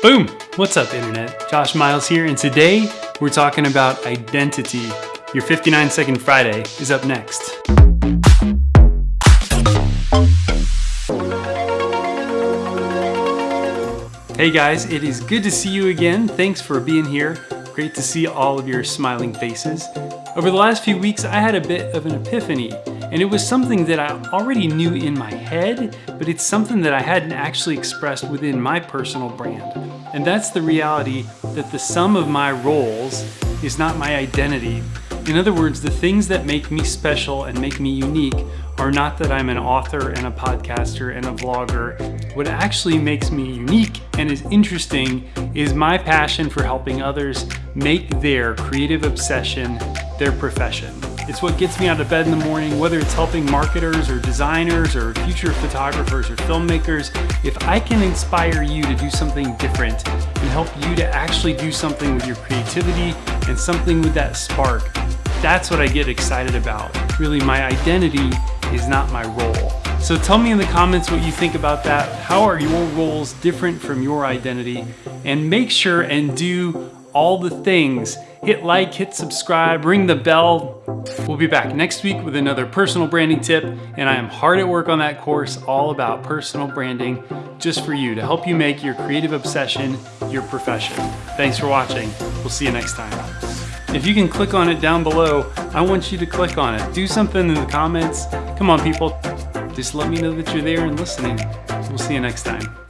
Boom! What's up, Internet? Josh Miles here, and today we're talking about identity. Your 59 Second Friday is up next. Hey guys, it is good to see you again. Thanks for being here. Great to see all of your smiling faces. Over the last few weeks, I had a bit of an epiphany, and it was something that I already knew in my head, but it's something that I hadn't actually expressed within my personal brand. And that's the reality that the sum of my roles is not my identity. In other words, the things that make me special and make me unique are not that I'm an author and a podcaster and a vlogger. What actually makes me unique and is interesting is my passion for helping others make their creative obsession their profession. It's what gets me out of bed in the morning, whether it's helping marketers or designers or future photographers or filmmakers. If I can inspire you to do something different and help you to actually do something with your creativity and something with that spark, that's what I get excited about. Really, my identity is not my role. So tell me in the comments what you think about that. How are your roles different from your identity? And make sure and do all the things. Hit like, hit subscribe, ring the bell. We'll be back next week with another personal branding tip, and I am hard at work on that course all about personal branding just for you to help you make your creative obsession your profession. Thanks for watching. We'll see you next time. If you can click on it down below, I want you to click on it. Do something in the comments. Come on, people. Just let me know that you're there and listening. We'll see you next time.